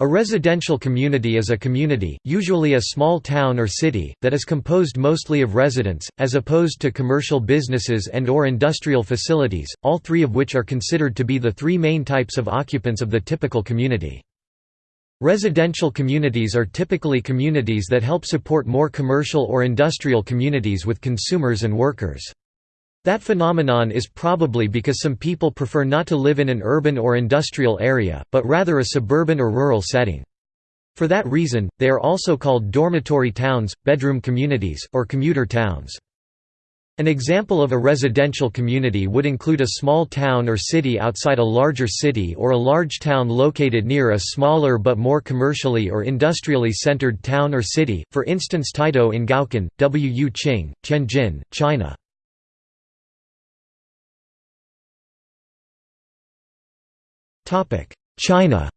A residential community is a community, usually a small town or city, that is composed mostly of residents, as opposed to commercial businesses and or industrial facilities, all three of which are considered to be the three main types of occupants of the typical community. Residential communities are typically communities that help support more commercial or industrial communities with consumers and workers. That phenomenon is probably because some people prefer not to live in an urban or industrial area, but rather a suburban or rural setting. For that reason, they are also called dormitory towns, bedroom communities, or commuter towns. An example of a residential community would include a small town or city outside a larger city or a large town located near a smaller but more commercially or industrially centered town or city, for instance Taidou in Gaocun, Wu Qing, Tianjin, China. China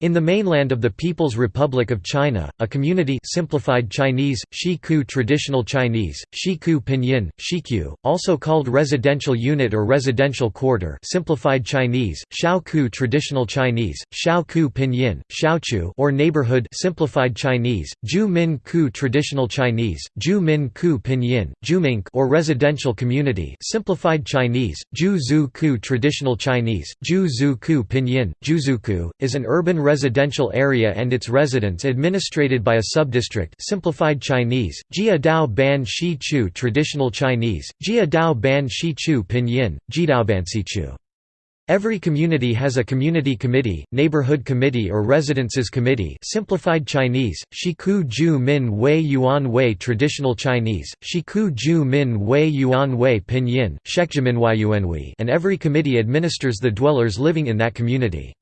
In the mainland of the People's Republic of China, a community simplified Chinese, Shiku traditional Chinese, Shiku pinyin, Shequ, also called residential unit or residential quarter simplified Chinese, Shaoku traditional Chinese, Shaoku pinyin, Shaochu or neighborhood simplified Chinese, Ju Min Ku traditional Chinese, Ju Min Ku pinyin, Jumink or residential community simplified Chinese, Ju Ku traditional Chinese, Ju Ku pinyin, Juzuku, is an urban residential area and its residents administrated by a subdistrict simplified Chinese, Jia Dao Ban Shi Chu traditional Chinese, Jia Dao Ban Shi Chu pinyin, Jidaobansichu. Every community has a community committee, neighborhood committee or residences committee simplified Chinese, Shiku Ju Min Wei Yuan Wei traditional Chinese, Shiku Ju Min Wei Yuan Wei pinyin, Shekjiminwayuanwei and every committee administers the dwellers living in that community.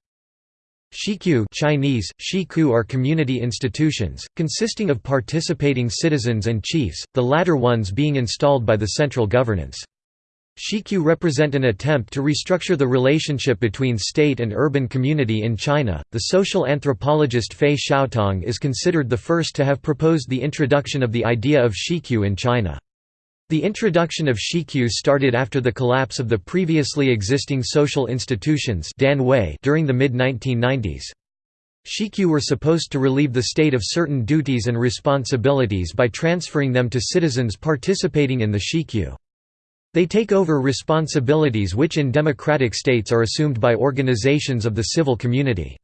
Shequ Chinese, Shiku are community institutions, consisting of participating citizens and chiefs, the latter ones being installed by the central governance. Shequ represent an attempt to restructure the relationship between state and urban community in China. The social anthropologist Fei Xiaotong is considered the first to have proposed the introduction of the idea of Shequ in China. The introduction of Shequ started after the collapse of the previously existing social institutions during the mid-1990s. Shequ were supposed to relieve the state of certain duties and responsibilities by transferring them to citizens participating in the Shequ. They take over responsibilities which in democratic states are assumed by organizations of the civil community.